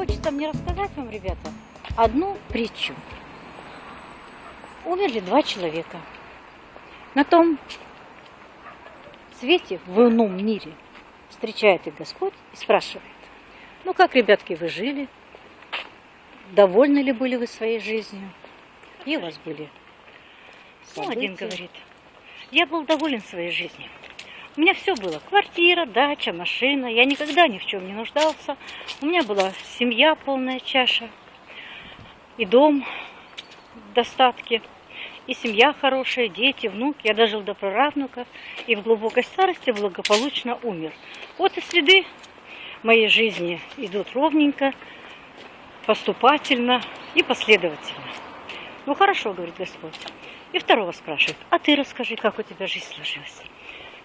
хочется мне рассказать вам, ребята, одну притчу. Умерли два человека. На том свете, в ином мире, встречает их Господь и спрашивает, ну как, ребятки, вы жили? Довольны ли были вы своей жизнью? И у вас были? Ну, один говорит, я был доволен своей жизнью. У меня все было. Квартира, дача, машина. Я никогда ни в чем не нуждался. У меня была семья, полная чаша. И дом в достатке. И семья хорошая, дети, внук. Я дожил до праправнуков. И в глубокой старости благополучно умер. Вот и следы моей жизни идут ровненько, поступательно и последовательно. Ну хорошо, говорит Господь. И второго спрашивает, а ты расскажи, как у тебя жизнь сложилась.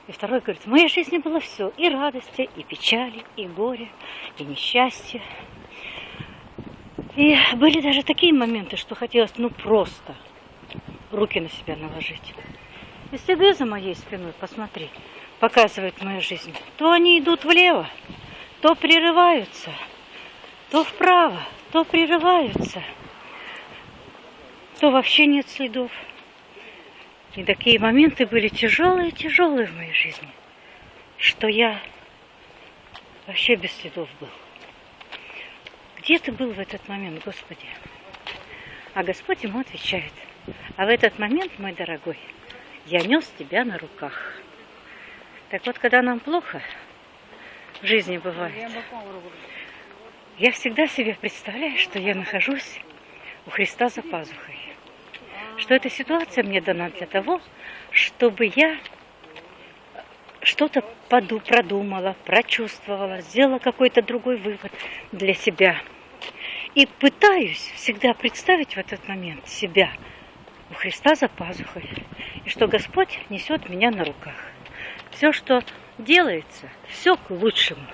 И второй говорит, в моей жизни было все, и радости, и печали, и горе, и несчастье. И были даже такие моменты, что хотелось, ну, просто руки на себя наложить. Если ты за моей спиной, посмотри, показывает мою жизнь, то они идут влево, то прерываются, то вправо, то прерываются, то вообще нет следов. И такие моменты были тяжелые-тяжелые в моей жизни, что я вообще без следов был. Где ты был в этот момент, Господи? А Господь ему отвечает, а в этот момент, мой дорогой, я нес тебя на руках. Так вот, когда нам плохо в жизни бывает, я всегда себе представляю, что я нахожусь у Христа за пазухой что эта ситуация мне дана для того, чтобы я что-то продумала, прочувствовала, сделала какой-то другой вывод для себя. И пытаюсь всегда представить в этот момент себя у Христа за пазухой, и что Господь несет меня на руках. Все, что делается, все к лучшему.